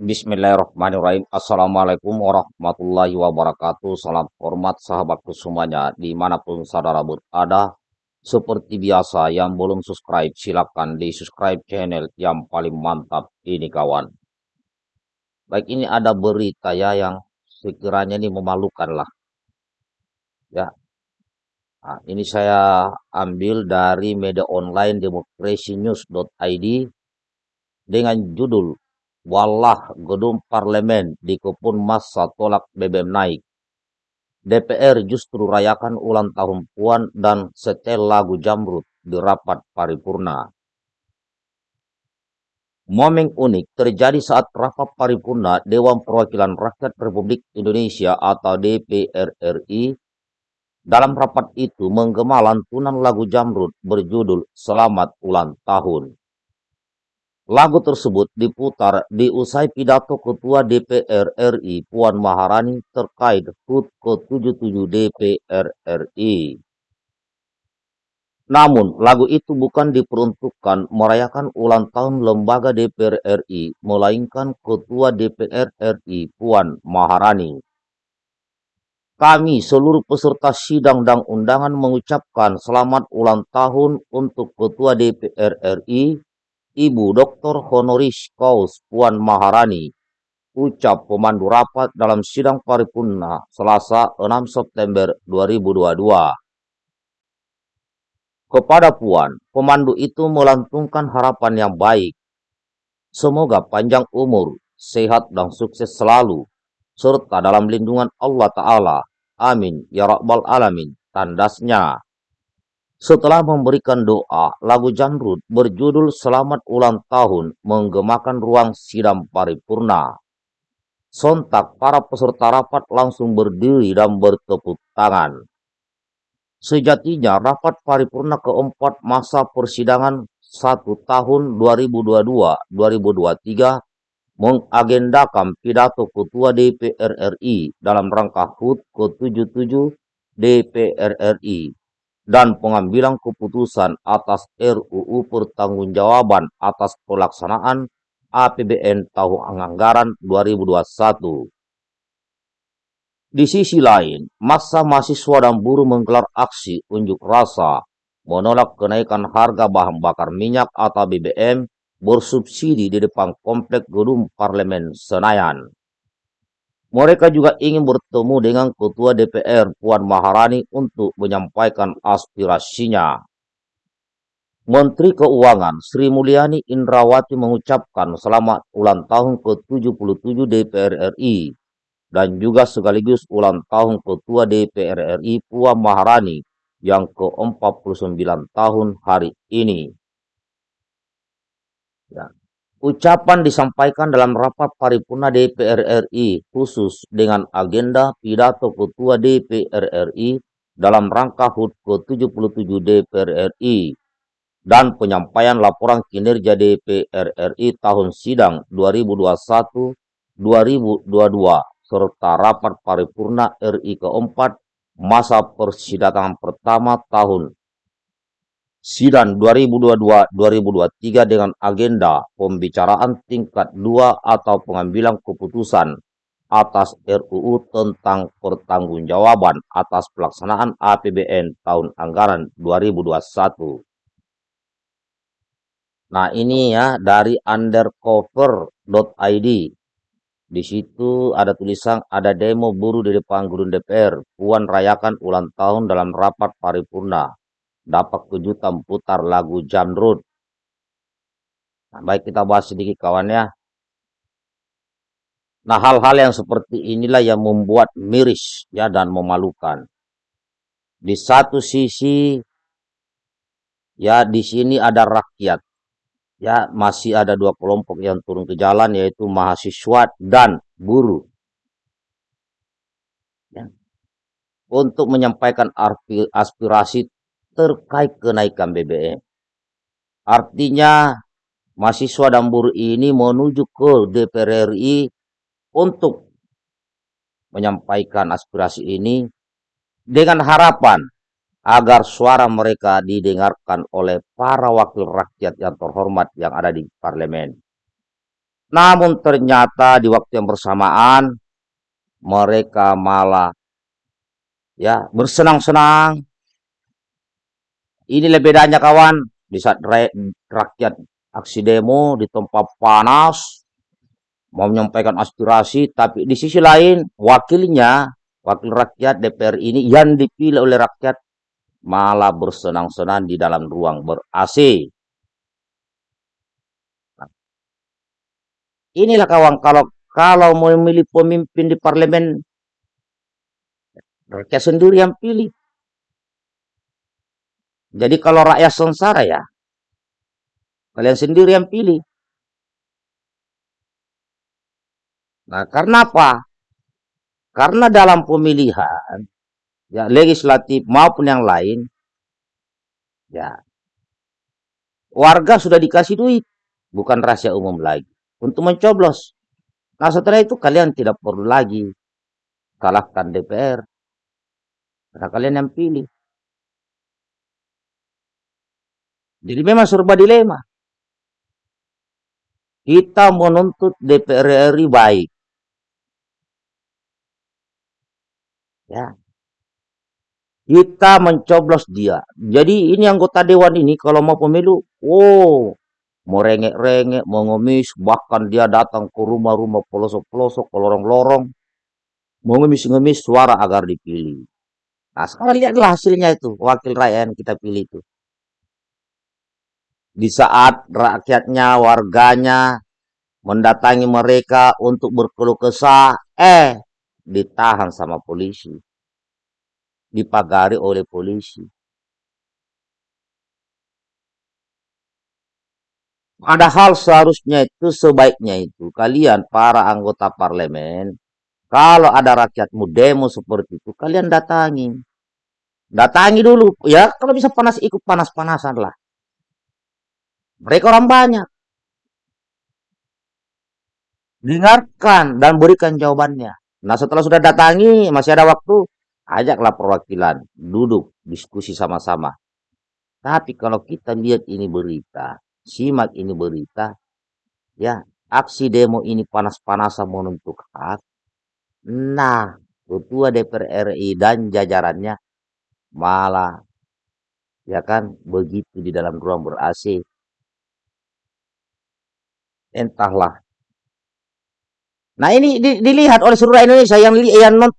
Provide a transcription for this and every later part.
Bismillahirrahmanirrahim. Assalamualaikum warahmatullahi wabarakatuh. Salam hormat sahabatku semuanya di mana pun saudara berada. Seperti biasa yang belum subscribe silakan di subscribe channel yang paling mantap ini kawan. Baik ini ada berita ya yang sekiranya ini memalukan lah. Ya. Nah, ini saya ambil dari media online demokrasinews.id dengan judul Wallah gedung parlemen di kebun masa tolak BBM naik. DPR justru rayakan ulang tahun Puan dan setel lagu Jamrut di rapat paripurna. Momen unik terjadi saat rapat paripurna Dewan Perwakilan Rakyat Republik Indonesia atau DPR RI. Dalam rapat itu menggema lantunan lagu Jamrut berjudul Selamat Ulang Tahun. Lagu tersebut diputar di usai pidato Ketua DPR RI Puan Maharani terkait HUT ke-77 DPR RI. Namun, lagu itu bukan diperuntukkan merayakan ulang tahun lembaga DPR RI, melainkan Ketua DPR RI Puan Maharani. Kami seluruh peserta sidang dan undangan mengucapkan selamat ulang tahun untuk Ketua DPR RI Ibu Dr. Honoris Causa Puan Maharani, ucap pemandu rapat dalam sidang paripurna Selasa 6 September 2022. Kepada Puan, pemandu itu melantungkan harapan yang baik. Semoga panjang umur, sehat dan sukses selalu, serta dalam lindungan Allah Ta'ala. Amin. Ya Rabbal Alamin. Tandasnya. Setelah memberikan doa, lagu Jamrud berjudul Selamat Ulang Tahun menggemakan ruang sidang paripurna. Sontak para peserta rapat langsung berdiri dan bertepuk tangan. Sejatinya rapat paripurna keempat masa persidangan satu tahun 2022-2023 mengagendakan pidato Ketua DPR RI dalam rangka HUT ke-77 DPR RI dan pengambilan keputusan atas RUU Pertanggungjawaban atas pelaksanaan APBN tahun anggaran 2021. Di sisi lain, masa mahasiswa dan buruh menggelar aksi unjuk rasa menolak kenaikan harga bahan bakar minyak atau BBM bersubsidi di depan komplek gedung parlemen Senayan. Mereka juga ingin bertemu dengan Ketua DPR Puan Maharani untuk menyampaikan aspirasinya. Menteri Keuangan Sri Mulyani Indrawati mengucapkan selamat ulang tahun ke-77 DPR RI dan juga sekaligus ulang tahun Ketua DPR RI Puan Maharani yang ke-49 tahun hari ini. Ya. Ucapan disampaikan dalam rapat paripurna DPR RI khusus dengan agenda pidato Ketua DPR RI dalam rangka HUT ke-77 DPR RI dan penyampaian laporan kinerja DPR RI tahun sidang 2021-2022 serta rapat paripurna RI keempat masa persidangan pertama tahun Sidang 2022-2023 dengan agenda pembicaraan tingkat 2 atau pengambilan keputusan atas RUU tentang pertanggungjawaban atas pelaksanaan APBN tahun anggaran 2021. Nah ini ya dari undercover.id. Di situ ada tulisan ada demo buruh di depan gedung DPR. Puan rayakan ulang tahun dalam rapat paripurna dapat kejutan putar lagu Jamrud. Nah, baik kita bahas sedikit kawan ya. Nah hal-hal yang seperti inilah yang membuat miris ya dan memalukan. Di satu sisi ya di sini ada rakyat ya masih ada dua kelompok yang turun ke jalan yaitu mahasiswa dan buruh ya. untuk menyampaikan aspirasi terkait kenaikan BBM. Artinya mahasiswa dan buruh ini menuju ke DPR RI untuk menyampaikan aspirasi ini dengan harapan agar suara mereka didengarkan oleh para wakil rakyat yang terhormat yang ada di parlemen. Namun ternyata di waktu yang bersamaan mereka malah ya bersenang-senang. Ini bedanya kawan, di saat rakyat aksi demo di tempat panas mau menyampaikan aspirasi, tapi di sisi lain wakilnya, wakil rakyat DPR ini yang dipilih oleh rakyat malah bersenang-senang di dalam ruang ber-AC. Inilah kawan, kalau kalau mau memilih pemimpin di parlemen, rakyat sendiri yang pilih. Jadi kalau rakyat sengsara ya, kalian sendiri yang pilih. Nah, karena apa? Karena dalam pemilihan, ya legislatif maupun yang lain, ya warga sudah dikasih duit, bukan rahasia umum lagi, untuk mencoblos. Nah setelah itu kalian tidak perlu lagi kalahkan DPR, karena kalian yang pilih. Jadi memang serba dilema. Kita menuntut DPR RI baik, Ya. Kita mencoblos dia. Jadi ini anggota dewan ini kalau mau pemilu, oh, mau rengek-rengek, mau ngemis, bahkan dia datang ke rumah-rumah pelosok-pelosok, ke lorong-lorong, mau ngemis-ngemis suara agar dipilih. Nah sekarang lihatlah hasilnya itu, wakil rakyat yang kita pilih itu. Di saat rakyatnya, warganya mendatangi mereka untuk berkeluh kesah, eh ditahan sama polisi, dipagari oleh polisi. Padahal seharusnya itu sebaiknya itu kalian para anggota parlemen, kalau ada rakyatmu demo seperti itu, kalian datangi. Datangi dulu, ya kalau bisa panas ikut panas-panasan lah. Mereka orang banyak. Dengarkan dan berikan jawabannya. Nah setelah sudah datangi, masih ada waktu, ajaklah perwakilan, duduk, diskusi sama-sama. Tapi kalau kita lihat ini berita, simak ini berita, ya aksi demo ini panas-panasan menuntut hak. Nah, ketua DPR RI dan jajarannya malah ya kan begitu di dalam ruang ber AC. Entahlah Nah ini di, dilihat oleh seluruh Indonesia yang yang, non,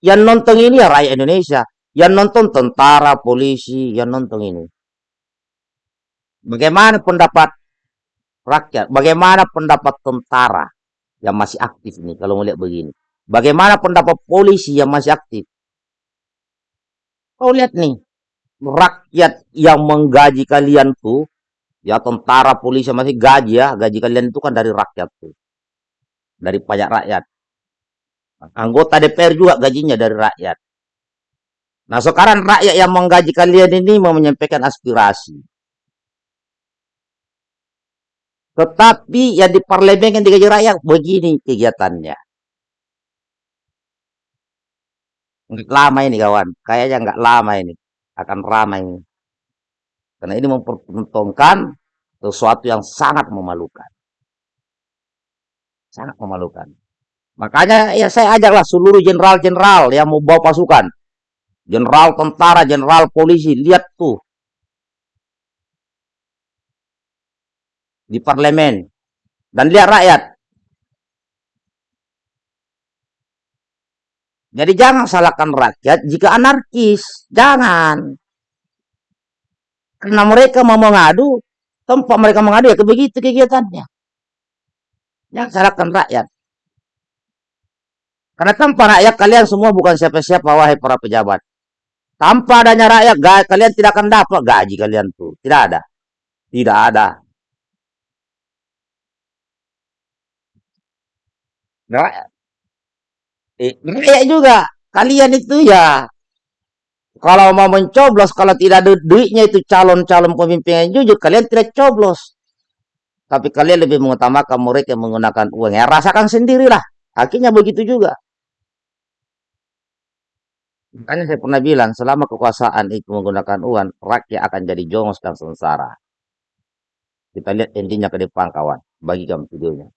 yang nonton ini ya rakyat Indonesia, yang nonton tentara, polisi, yang nonton ini. Bagaimana pendapat rakyat? Bagaimana pendapat tentara yang masih aktif ini kalau melihat begini? Bagaimana pendapat polisi yang masih aktif? Kau lihat nih, rakyat yang menggaji kalian tuh, ya tentara, polisi masih gaji ya, gaji kalian itu kan dari rakyat tuh dari pajak rakyat. Anggota DPR juga gajinya dari rakyat. Nah sekarang rakyat yang menggaji kalian ini mau menyampaikan aspirasi. Tetapi yang di parlemen yang digaji rakyat begini kegiatannya. Lama ini kawan, kayaknya nggak lama ini akan ramai ini. Karena ini mempertontonkan sesuatu yang sangat memalukan sangat memalukan. Makanya ya saya ajaklah seluruh jenderal-jenderal yang mau bawa pasukan. Jenderal tentara, jenderal polisi, lihat tuh. Di parlemen. Dan lihat rakyat. Jadi jangan salahkan rakyat jika anarkis. Jangan. Karena mereka mau mengadu, tempat mereka mengadu ya begitu kegiatannya. Yang salahkan rakyat. Karena tanpa rakyat kalian semua bukan siapa-siapa wahai para pejabat. Tanpa adanya rakyat kalian tidak akan dapat gaji kalian tuh. Tidak ada. Tidak ada. Rakyat. Eh, rakyat juga. Kalian itu ya kalau mau mencoblos, kalau tidak ada duitnya itu calon-calon pemimpin yang jujur, kalian tidak coblos. Tapi kalian lebih mengutamakan mereka yang menggunakan uang. Ya rasakan sendirilah. Akhirnya begitu juga. Makanya saya pernah bilang, selama kekuasaan itu menggunakan uang, rakyat akan jadi jongos dan sengsara. Kita lihat intinya ke depan kawan. Bagikan videonya.